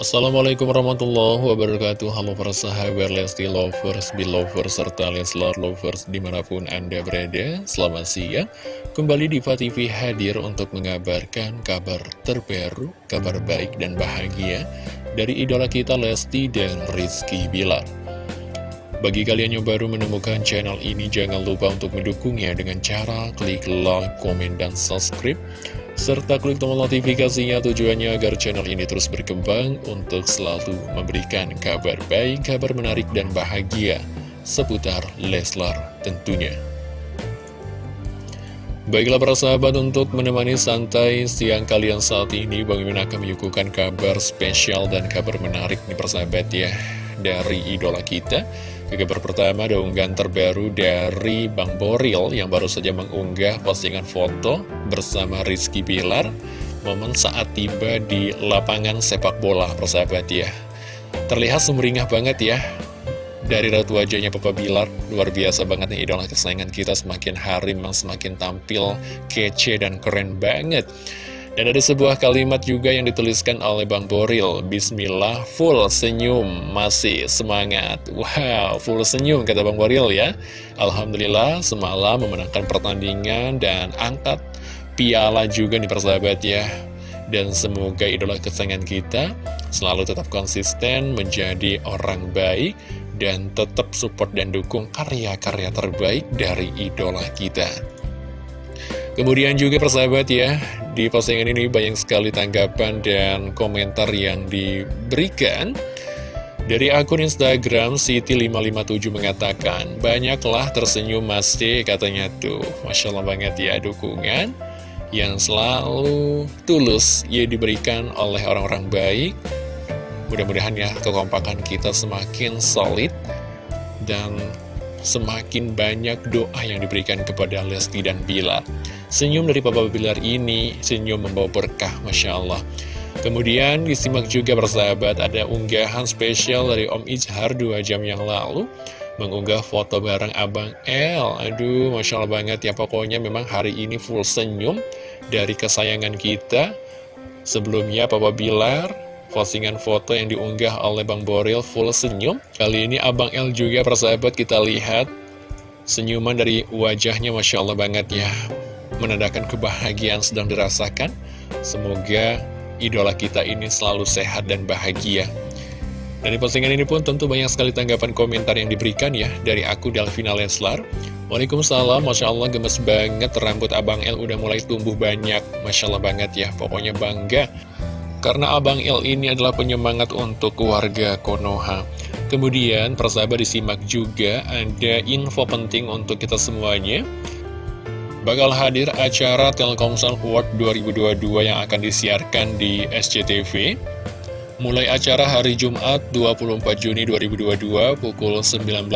Assalamualaikum warahmatullahi wabarakatuh. Halo para sahabat Lesti Lovers, Belovers, serta Leslar Lovers di mana pun Anda berada. Selamat siang. Kembali di TV hadir untuk mengabarkan kabar terbaru, kabar baik dan bahagia Dari idola kita Lesti dan Rizky Bilar. Bagi kalian yang baru menemukan channel ini, jangan lupa untuk mendukungnya dengan cara klik like, komen, dan subscribe serta klik tombol notifikasinya tujuannya agar channel ini terus berkembang untuk selalu memberikan kabar baik, kabar menarik dan bahagia seputar Leslar tentunya. Baiklah para sahabat untuk menemani santai siang kalian saat ini Bang Mimin akan menyuguhkan kabar spesial dan kabar menarik nih persahabat ya Dari idola kita ke kabar pertama ada unggahan terbaru dari Bang Boril yang baru saja mengunggah postingan foto bersama Rizky Bilar momen saat tiba di lapangan sepak bola persahabat ya. Terlihat sumringah banget ya dari raut wajahnya Papa Bilar luar biasa banget nih idola kesayangan kita semakin hari memang semakin tampil kece dan keren banget. Dan ada sebuah kalimat juga yang dituliskan oleh Bang Boril. Bismillah, full senyum, masih semangat. Wow, full senyum kata Bang Boril ya. Alhamdulillah semalam memenangkan pertandingan dan angkat piala juga nih persahabat ya. Dan semoga idola kesayangan kita selalu tetap konsisten menjadi orang baik dan tetap support dan dukung karya-karya terbaik dari idola kita. Kemudian juga persahabat ya, di postingan ini banyak sekali tanggapan dan komentar yang diberikan. Dari akun Instagram Siti557 mengatakan, Banyaklah tersenyum masih katanya tuh. Masya Allah banget ya dukungan yang selalu tulus ya diberikan oleh orang-orang baik. Mudah-mudahan ya kekompakan kita semakin solid dan semakin banyak doa yang diberikan kepada Lesti dan Bilar. Senyum dari Papa Bilar ini, senyum membawa berkah, Masya Allah. Kemudian disimak juga bersahabat ada unggahan spesial dari Om Ijhar 2 jam yang lalu Mengunggah foto bareng Abang L Aduh Masya Allah banget ya pokoknya memang hari ini full senyum dari kesayangan kita. Sebelumnya Papa Bilar postingan foto yang diunggah oleh Bang Boril full senyum. Kali ini Abang L juga persahabat kita lihat Senyuman dari wajahnya Masya Allah banget ya menandakan kebahagiaan sedang dirasakan. Semoga idola kita ini selalu sehat dan bahagia. Dan di postingan ini pun tentu banyak sekali tanggapan komentar yang diberikan ya dari aku Delvina Leslar. Waalaikumsalam, Masya Allah gemes banget rambut Abang El udah mulai tumbuh banyak. Masya Allah banget ya, pokoknya bangga. Karena Abang El ini adalah penyemangat untuk warga Konoha. Kemudian persahabat disimak juga ada info penting untuk kita semuanya bakal hadir acara Telkomsel Award 2022 yang akan disiarkan di SCTV. Mulai acara hari Jumat 24 Juni 2022 pukul 19.00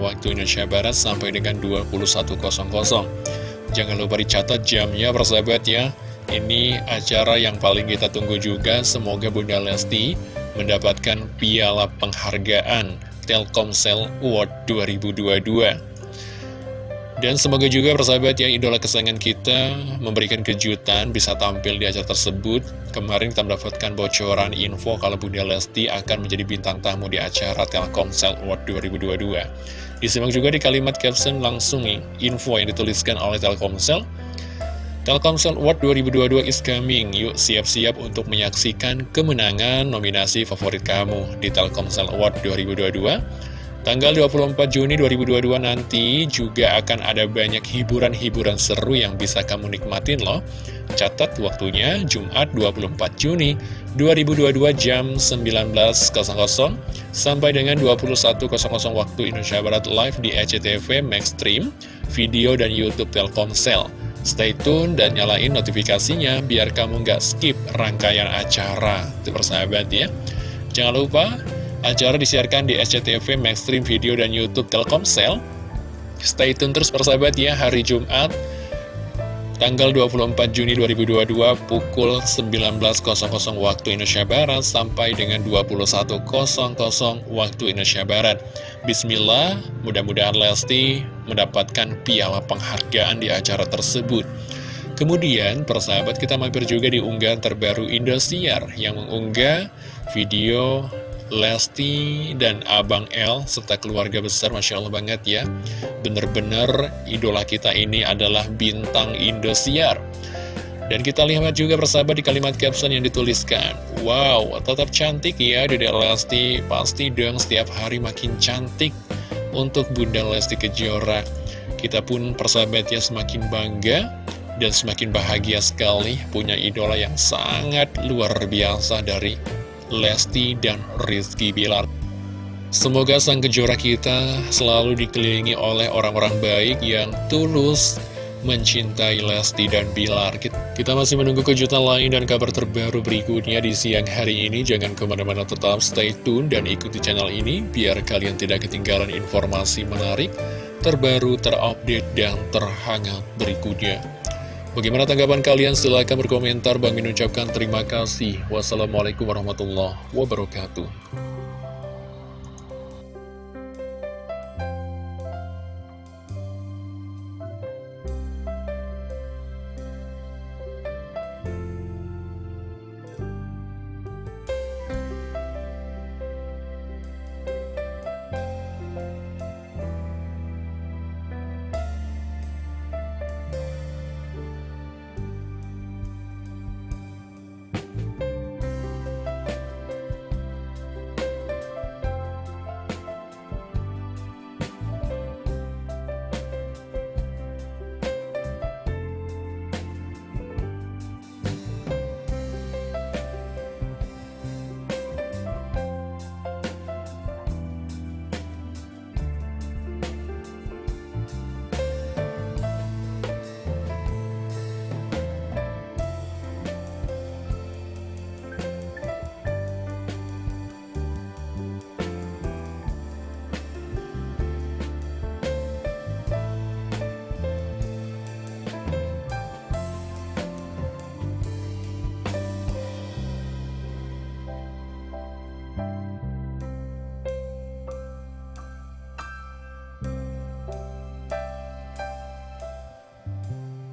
waktu Indonesia Barat sampai dengan 21.00. Jangan lupa dicatat jamnya persahabat ya. Ini acara yang paling kita tunggu juga. Semoga Bunda Lesti mendapatkan piala penghargaan Telkomsel Award 2022. Dan semoga juga persahabat yang idola kesayangan kita memberikan kejutan bisa tampil di acara tersebut. Kemarin kita mendapatkan bocoran info kalau Bunda Lesti akan menjadi bintang tamu di acara Telkomsel Award 2022. Disimak juga di kalimat caption langsung nih, info yang dituliskan oleh Telkomsel. Telkomsel Award 2022 is coming. Yuk siap-siap untuk menyaksikan kemenangan nominasi favorit kamu di Telkomsel Award 2022. Tanggal 24 Juni 2022 nanti juga akan ada banyak hiburan-hiburan seru yang bisa kamu nikmatin loh. Catat waktunya Jumat 24 Juni 2022 jam 19.00 sampai dengan 21.00 waktu Indonesia Barat live di ECTV Maxstream, video dan Youtube Telkomsel. Stay tune dan nyalain notifikasinya biar kamu nggak skip rangkaian acara. Itu persahabat ya. Jangan lupa Acara disiarkan di SCTV, Maxstream Video, dan Youtube Telkomsel. Stay tune terus persahabat ya, hari Jumat, tanggal 24 Juni 2022, pukul 19.00 waktu Indonesia Barat, sampai dengan 21.00 waktu Indonesia Barat. Bismillah, mudah-mudahan Lesti mendapatkan piala penghargaan di acara tersebut. Kemudian, persahabat kita mampir juga di unggahan terbaru Indosiar yang mengunggah video Lesti dan Abang L serta keluarga besar, Masya Allah banget ya. Bener-bener idola kita ini adalah bintang Indosiar. Dan kita lihat juga persahabat di kalimat caption yang dituliskan Wow, tetap cantik ya Dede Lesti Pasti dong setiap hari makin cantik Untuk Bunda Lesti Kejora Kita pun persahabat ya semakin bangga Dan semakin bahagia sekali Punya idola yang sangat luar biasa dari Lesti dan Rizky Bilar. Semoga sang kejora kita selalu dikelilingi oleh orang-orang baik yang tulus mencintai Lesti dan Bilar. Kita masih menunggu kejutan lain dan kabar terbaru berikutnya di siang hari ini. Jangan ke mana-mana tetap stay tune dan ikuti channel ini Biar kalian tidak ketinggalan informasi menarik, terbaru, terupdate, dan terhangat berikutnya Bagaimana tanggapan kalian? Silahkan berkomentar. Bang ucapkan terima kasih. Wassalamualaikum warahmatullahi wabarakatuh